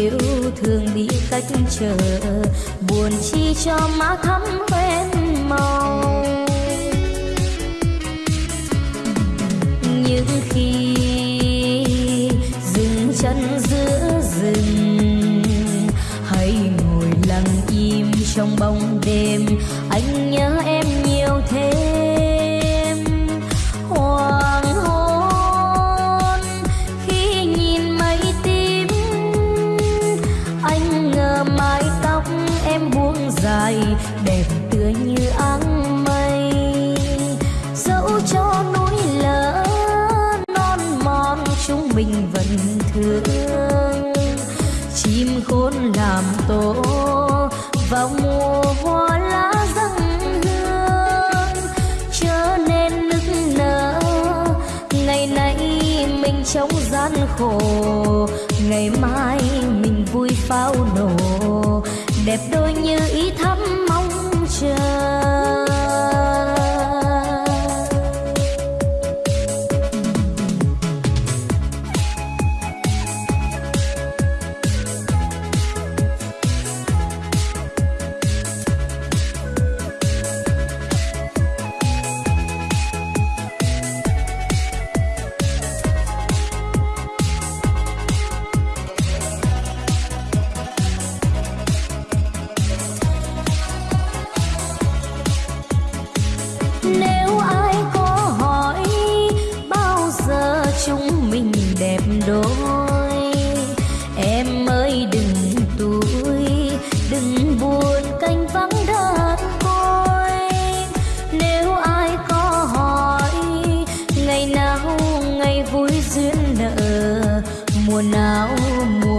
yêu thương bị cách trở buồn chi cho má thắm quen màu. Mình vẫn thương. Chim khôn làm tổ vào mùa hoa lá răng hương. Trở nên nức nở, ngày nay mình trong gian khổ. Ngày mai mình vui pháo nổ. Đẹp đôi như ý thắm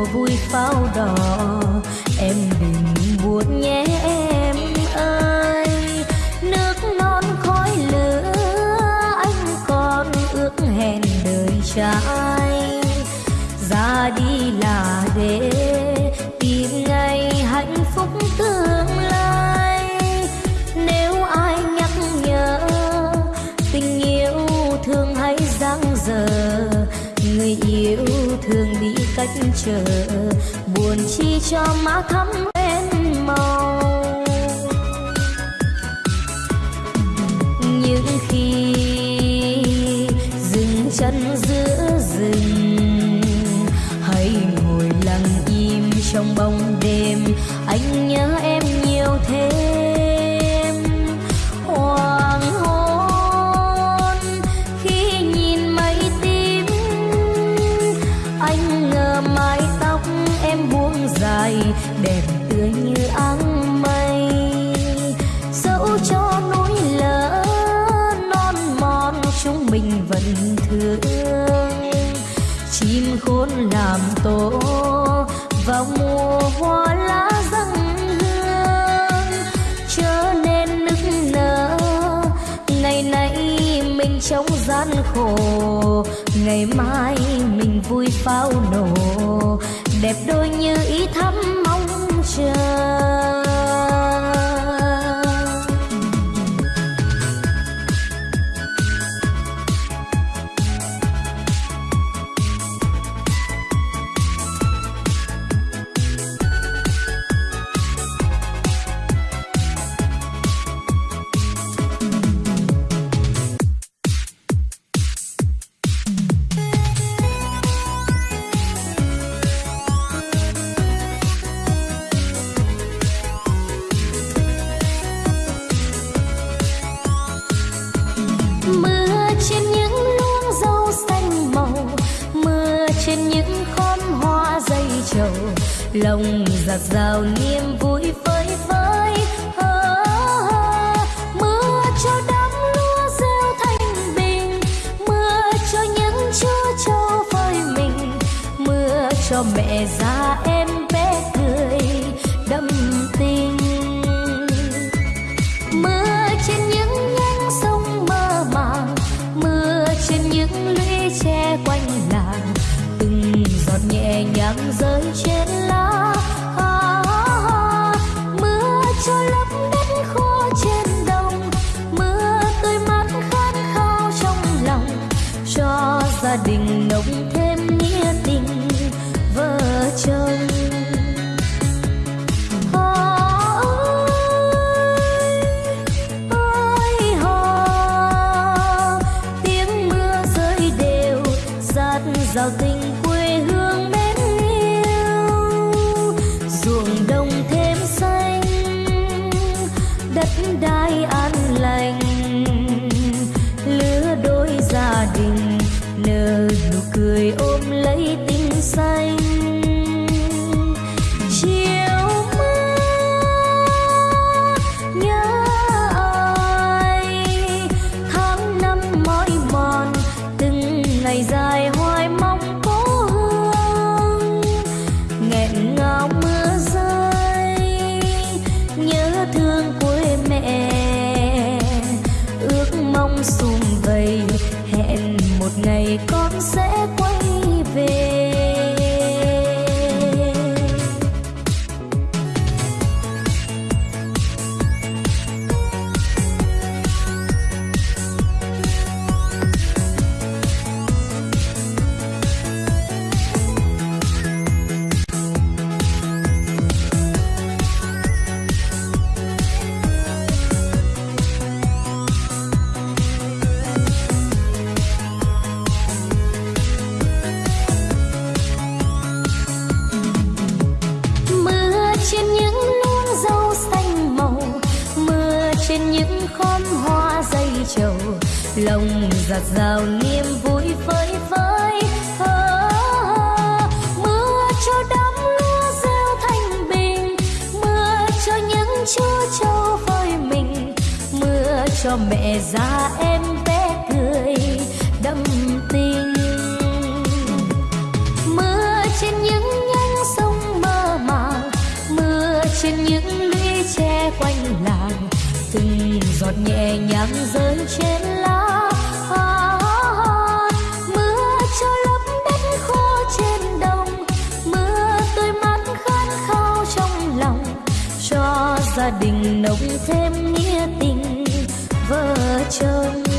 mùa vui pháo đỏ. Em đừng buồn nhé em ơi. Nước non khói lửa, anh còn ước hẹn đời trai chờ, buồn chi cho má thắm bên màu. Những khi dừng chân giữa rừng, hãy ngồi lặng im trong bóng đêm. Anh nhớ em trong gian khổ. Ngày mai mình vui pháo nổ. Đẹp đôi như ý thắm mong chờ. rào niềm vui với với à, à, mưa cho đám lúa gieo thanh bình. Mưa cho những chú trâu vơi mình. Mưa cho mẹ già em bé cười đâm tình. Mưa trên những nhánh sông mơ màng. Mưa trên những lũy tre quanh làng. Từng giọt nhẹ nhàng rơi trên đai an lành lứa đôi gia đình nở nụ cười ôm lấy tình xanh. lòng giạt rào niềm vui phơi phới. Mưa cho đám lúa gieo thanh bình. Mưa cho những chú trâu vơi mình. Mưa cho mẹ già em bé cười đâm tình. Mưa trên những nhánh sông mơ màng. Mưa trên những lũy tre quanh làng. Từng giọt nhẹ nhàng rơi trên đình nồng thêm nghĩa tình vợ chồng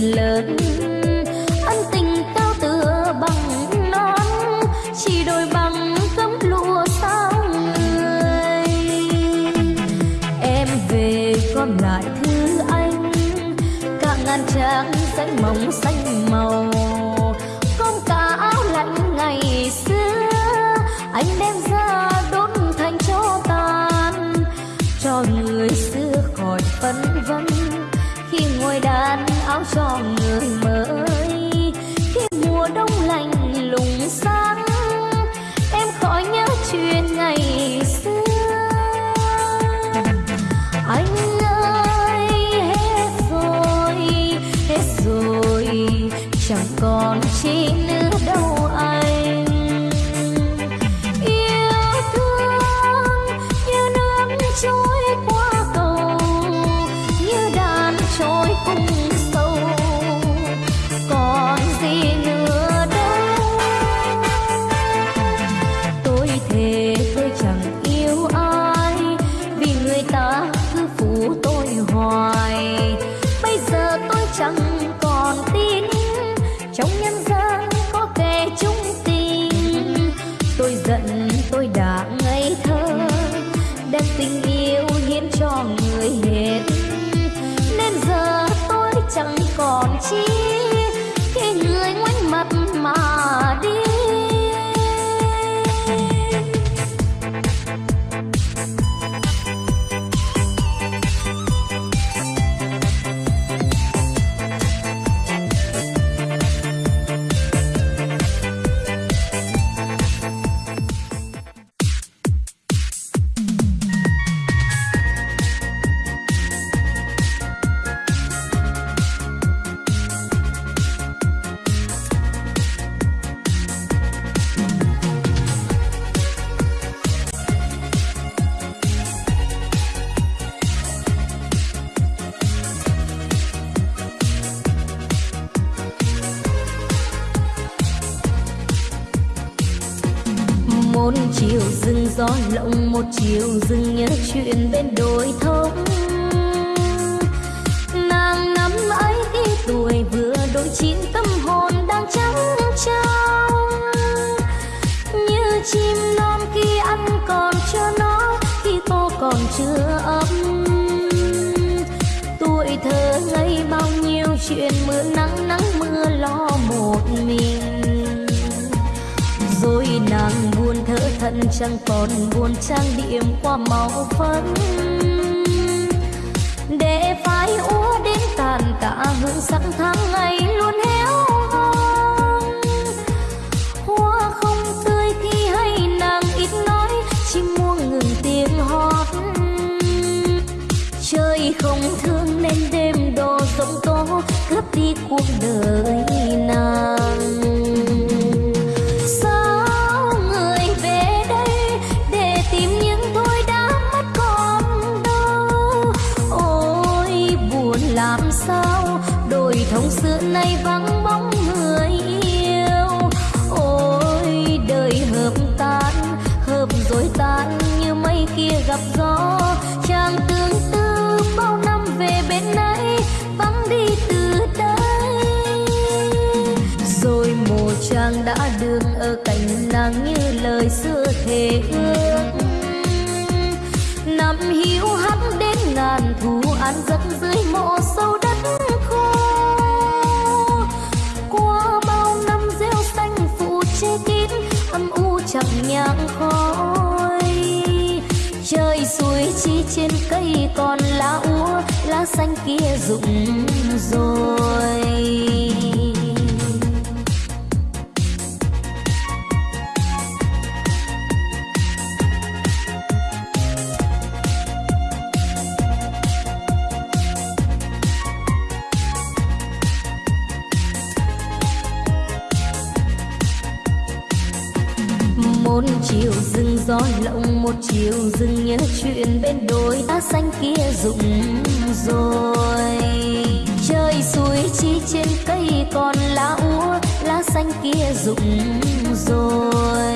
lớn áo son chiều dừng nhớ chuyện bên đồi thông chẳng còn buồn trang điểm qua màu phấn. Để phai úa đến tàn tạ hương sắc tháng ngày luôn héo hon hoa không tươi khi hay nàng ít nói, chim muông ngừng tiếng hót. Trời không thương nên đêm đồ giông tố, cướp đi cuộc đời. Chàng đã đường ở cạnh nàng như lời xưa thề ước. Năm hiu hắt đến ngàn thu ăn giấc dưới mộ sâu đất khô. Qua bao năm rêu xanh phủ che kín, âm u chẳng nhang khói. Trời suối chi trên cây còn lá úa, lá xanh kia rụng rồi. Rừng lộng một chiều dừng nhớ chuyện bên đồi lá xanh kia rụng rồi. Trời suối chi trên cây còn lá úa, lá xanh kia rụng rồi.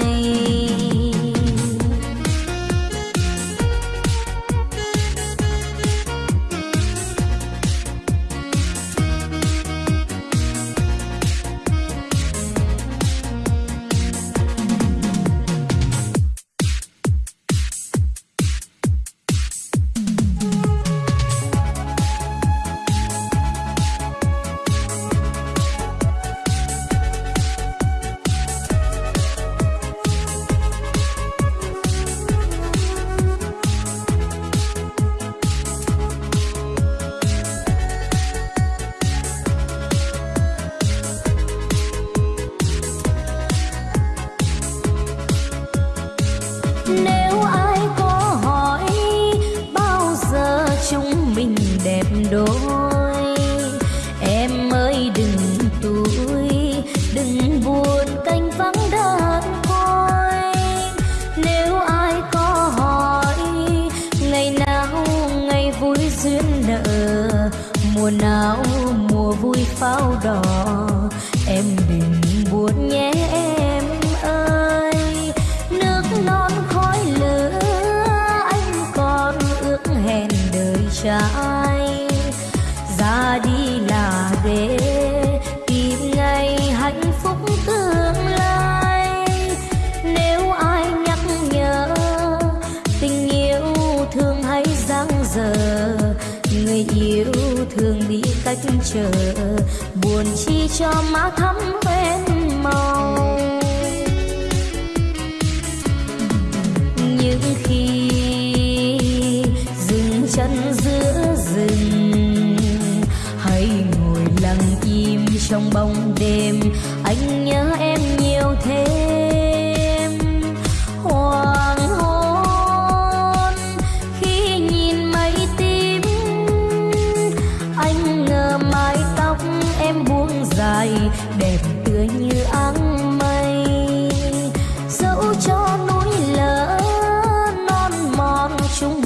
Yêu thương đi cách chờ buồn chi cho má thắm quen màu những khi dừng chân giữa rừng hay ngồi lặng im trong bóng đêm anh nhớ em nhiều thế.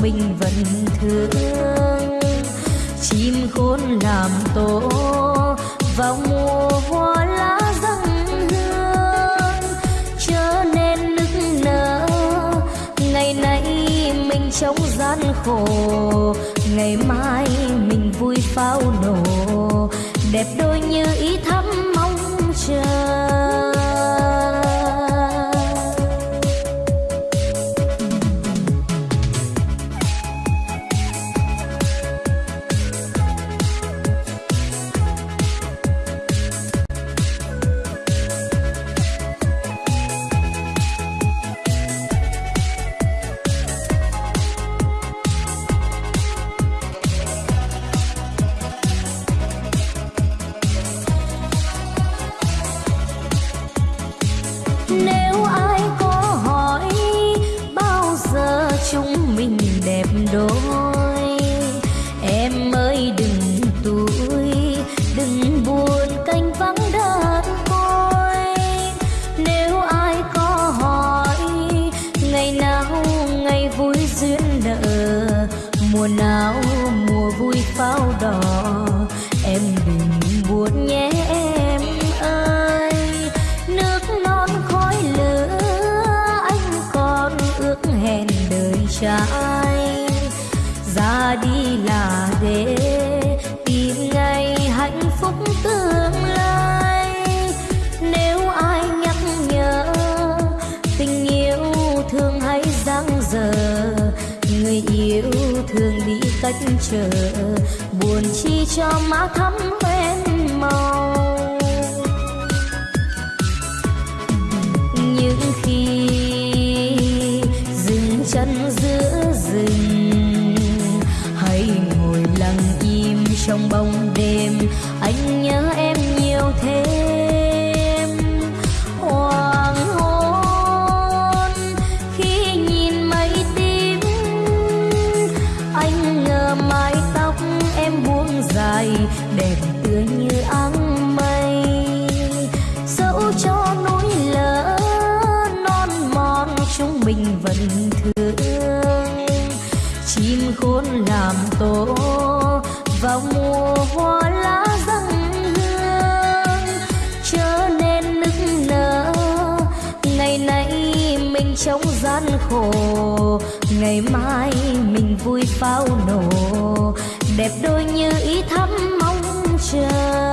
Mình vẫn thương. Chim khôn làm tổ, vào mùa hoa lá răng hương. Trở nên nức nở, ngày nay mình trong gian khổ. Ngày mai mình vui pháo nổ, đẹp đôi mùa nào mùa vui pháo đỏ cách chờ buồn chi cho má thắm quen màu. Khổ. Ngày mai mình vui pháo nổ đẹp đôi như ý thắm mong chờ.